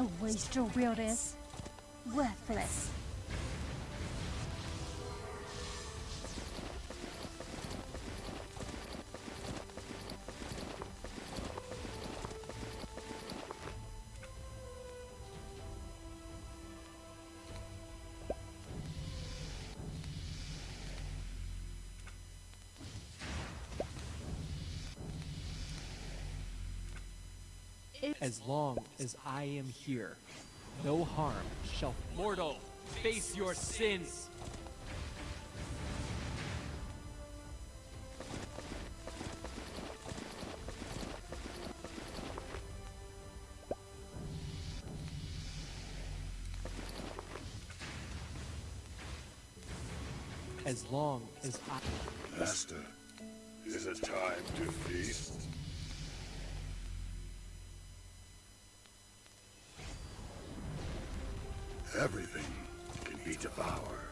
A will is worthless. As long as I am here, no harm shall. Mortal, face your sins! As long as I. Master, is it time to feast? Everything can be devoured.